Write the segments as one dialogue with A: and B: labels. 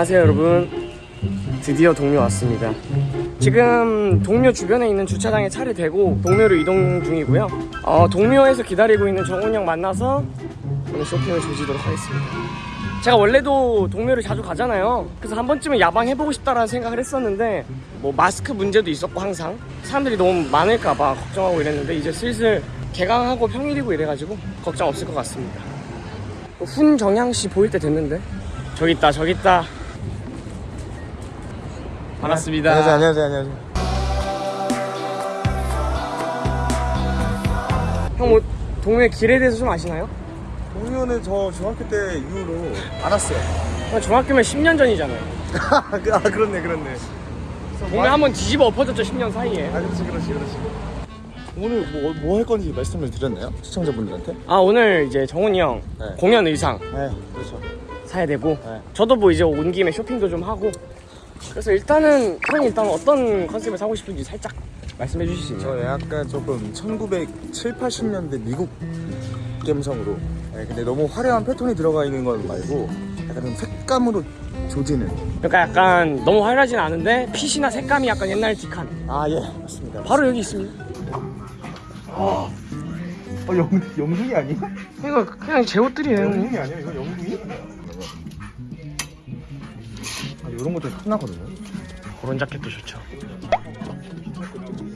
A: 안녕하세요 여러분. 드디어 동묘 왔습니다. 지금 동묘 주변에 있는 주차장에 차를 대고 동묘로 이동 중이고요. 어, 동묘에서 기다리고 있는 정훈이 형 만나서 오늘 쇼핑을 조지도록 하겠습니다. 제가 원래도 동묘를 자주 가잖아요. 그래서 한 번쯤은 야방 해보고 싶다라는 생각을 했었는데 뭐 마스크 문제도 있었고 항상. 사람들이 너무 많을까봐 걱정하고 이랬는데 이제 슬슬 개강하고 평일이고 이래가지고 걱정 없을 것 같습니다. 훈정향씨 보일 때 됐는데? 저기 있다 저기 있다 반갑습니다
B: 안녕하세요, 안녕하세요, 안녕하세요.
A: 형 뭐 동묘 길에 대해서 좀 아시나요?
B: 동료는 저 중학교 때 이후로 알았어요.
A: 형 중학교면 10년 전이잖아요
B: 아, 그렇네, 그렇네.
A: 동묘 한 번 뒤집어 엎어졌죠 10년 사이에
B: 아, 그렇지, 그렇지, 그렇지. 오늘 뭐, 뭐 할 건지 말씀을 드렸나요? 시청자분들한테?
A: 아 오늘 이제 정훈이 형
B: 네.
A: 공연 의상
B: 네, 그렇죠.
A: 사야 되고
B: 네.
A: 저도 뭐 이제 온 김에 쇼핑도 좀 하고 그래서 일단은 형이 일단 어떤 컨셉을 사고 싶은지 살짝 말씀해 주실 수 있나요?
B: 저 약간 조금 1970, 80년대 미국 감성으로. 네, 근데 너무 화려한 패턴이 들어가 있는 건 말고 약간 좀 색감으로 조지는.
A: 그러니까 약간 너무 화려하진 않은데 핏이나 색감이 약간 옛날 딕한
B: 아, 예, 맞습니다.
A: 바로 여기 있습니다
B: 어, 영, 영둥이 아니야?
A: 이거 그냥 제 옷들이에요 형님
B: 아니야? 이거 영둥이? 아, 이런 것도 흔하거든요.
A: 그런 자켓도 좋죠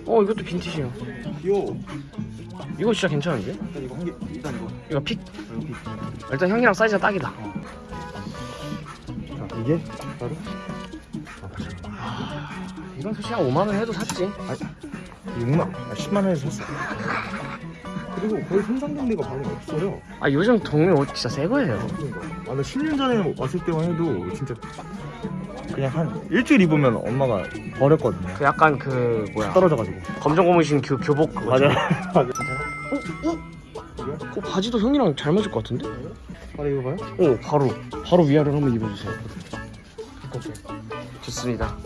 A: 어 이것도 빈티지요
B: 귀여워.
A: 이거 진짜 괜찮은데?
B: 일단 이거 한 개, 일단 이거.
A: 이거 픽
B: 여기.
A: 일단 형이랑 사이즈가 딱이다
B: 자, 이게 바로
A: 이건 솔직히 한 5만원 해도 샀지
B: 6만, 아, 10만 원에서 샀어. 그리고 거의 데가 별로 없어요.
A: 아 요즘 동네 옷 진짜 새 거예요
B: 그러니까. 아, 나 10년 전에 왔을 때만 해도 진짜 그냥 한 일주일 입으면 엄마가 버렸거든요.
A: 그 약간 그 뭐야
B: 떨어져가지고.
A: 검정 고무신 교, 교복 그거
B: 맞아. 맞아.
A: 그 바지도 형이랑 잘 맞을 것 같은데?
B: 바로 이거 봐요?
A: 오 바로 바로 위아래로 한번 입어주세요. 좋습니다.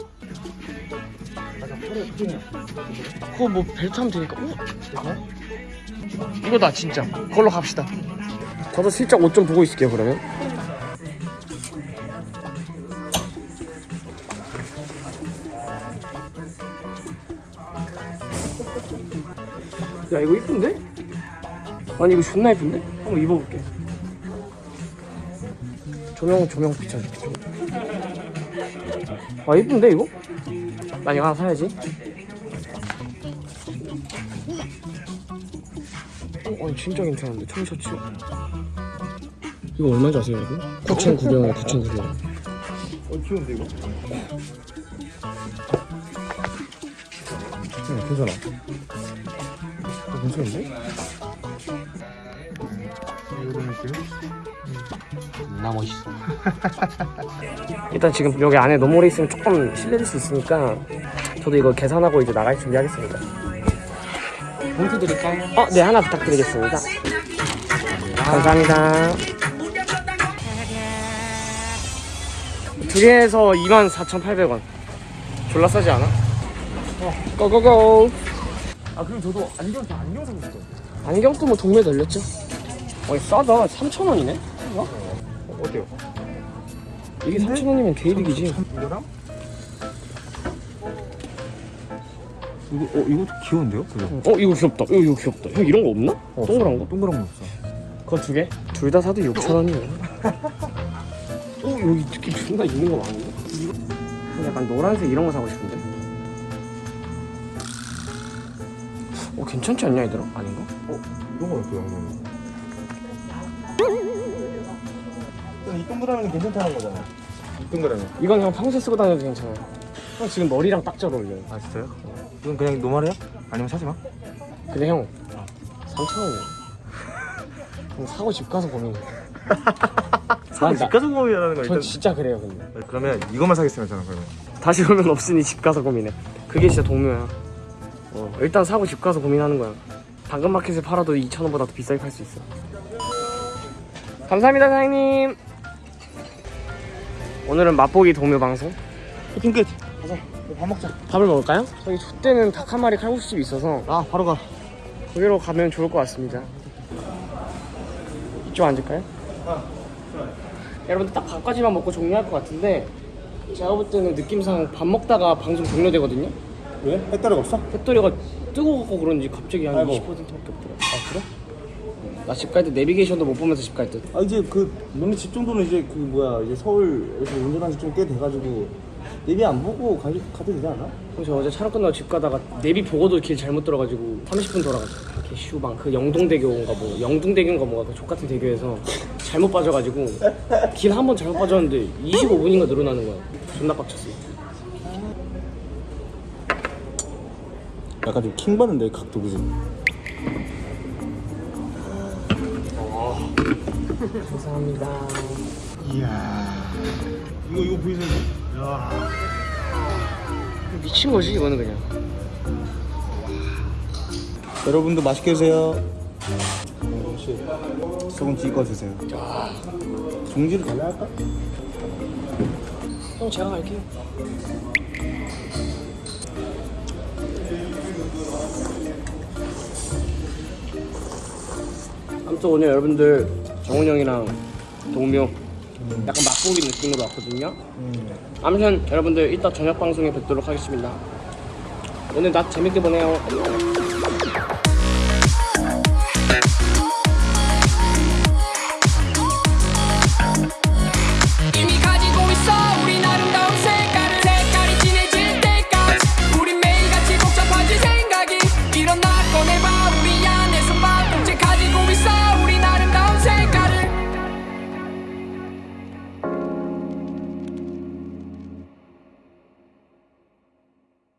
A: 그거 뭐 벨트 하면 되니까 오 이거다 진짜 그걸로 갑시다 저도 슬쩍 옷 좀 보고 있을게요 그러면 야 이거 이쁜데? 아니 이거 존나 이쁜데? 한번 입어볼게 조명 조명 비춰줄게. 아 이쁜데 이거? 난 이거 하나 사야지 어, 아니 진짜 괜찮은데 청셔츠 이거 얼마인지 아세요 여러분? 9,900원 9,900원
B: 어, 귀여운데, 이거?
A: 응 괜찮아 어, 괜찮은데?
B: 이런 느낌?
A: 나 멋있어 일단 지금 여기 안에 오래 있으면 조금 실례될 수 있으니까 저도 이거 계산하고 이제 나갈 준비하겠습니다 봉투 드릴까요? 어, 네 하나 부탁드리겠습니다 감사합니다 두 개에서 24,800원 졸라 싸지 않아? 어, 고고고
B: 아, 그럼 저도 안경, 저 안경 사고 싶어요.
A: 안경도 뭐 동네 널렸죠? 어 싸다 3,000원이네?
B: 어, 어때요?
A: 이게 3,000원이면 개이득이지
B: 이거랑? 이거, 어, 이것도 귀여운데요? 그죠?
A: 어 이거 귀엽다 이거, 이거 귀엽다 형 이런 거 없나? 동그란 거?
B: 동그란 거 없어.
A: 그거 두 개? 둘 다 사도 6,000원이에요 어 여기 느낌 존나 있는 거 많은데? 이거 약간 노란색 이런 거 사고 싶은데 괜찮지 않냐 얘들아? 아닌가?
B: 어, 이런 건 어때요, 형님? 이 동그라미는 괜찮다는 거잖아요. 이 동그라미.
A: 이건 형 평소에 쓰고 다녀도 괜찮아요 형 지금 머리랑 딱 잘 어울려요
B: 아, 진짜요? 이건 그냥 노말이야? 아니면 사지 마?
A: 근데 형 3,000원이에요 형 사고 집 가서 고민해
B: 사고 집 가서 고민하는 거
A: 전. 진짜 그래요 근데
B: 그러면 이것만 사겠습니다, 저는 그러면.
A: 다시 오면 없으니 집 가서 고민해. 그게 진짜 동료야. 어, 일단 사고 집 가서 고민하는 거야. 당근마켓에 팔아도 2,000원보다 더 비싸게 팔 수 있어. 감사합니다, 사장님. 오늘은 맛보기 동묘 방송.
B: 쇼핑 끝. 가자. 밥 먹자.
A: 밥을 먹을까요? 저기 족대는 닭 한 마리 칼국수집이 있어서
B: 아, 바로 가.
A: 거기로 가면 좋을 것 같습니다. 이쪽 앉을까요? 여러분들 딱 밥까지만 먹고 종료할 것 같은데 제가 볼 때는 느낌상 밥 먹다가 방송 종료되거든요.
B: 왜? 배터리가 없어?
A: 배터리가 뜨거웠고 그런지 갑자기 한
B: 아이고.
A: 20%밖에 없더라. 아 그래? 나 집 갈 때 내비게이션도 못 보면서 집갈 듯.
B: 아 이제 그 너네 집 정도는 이제 그 뭐야 이제 서울에서 운전한 지 좀 꽤 돼가지고 내비 안 보고 가, 가도 되지 않아?
A: 저 어제 촬영 끝나고 집 가다가 내비 보고도 길 잘못 들어가지고 30분 돌아갔어. 개슈방 그 영동대교인가 뭐 영동대교인가 뭐가 그 족같은 대교에서 잘못 빠져가지고 길 한 번 잘못 빠졌는데 25분인가 늘어나는 거야. 존나 빡쳤어.
B: 약간 좀 킹받는데 각도 그지?
A: 감사합니다.
B: 이야 이거 이거 보이세요? 야
A: 미친 거지 이거는 그냥.
B: 여러분도 맛있게 드세요 혹시 소금 찍어 드세요 종지를 달라 할까?
A: 형 제가 갈게요. 아무튼 오늘 여러분들 정훈 형이랑 동묘 약간 맛보기 느낌으로 왔거든요. 아무튼 여러분들 이따 저녁 방송에 뵙도록 하겠습니다. 오늘 낮 재밌게 보내요. 안녕.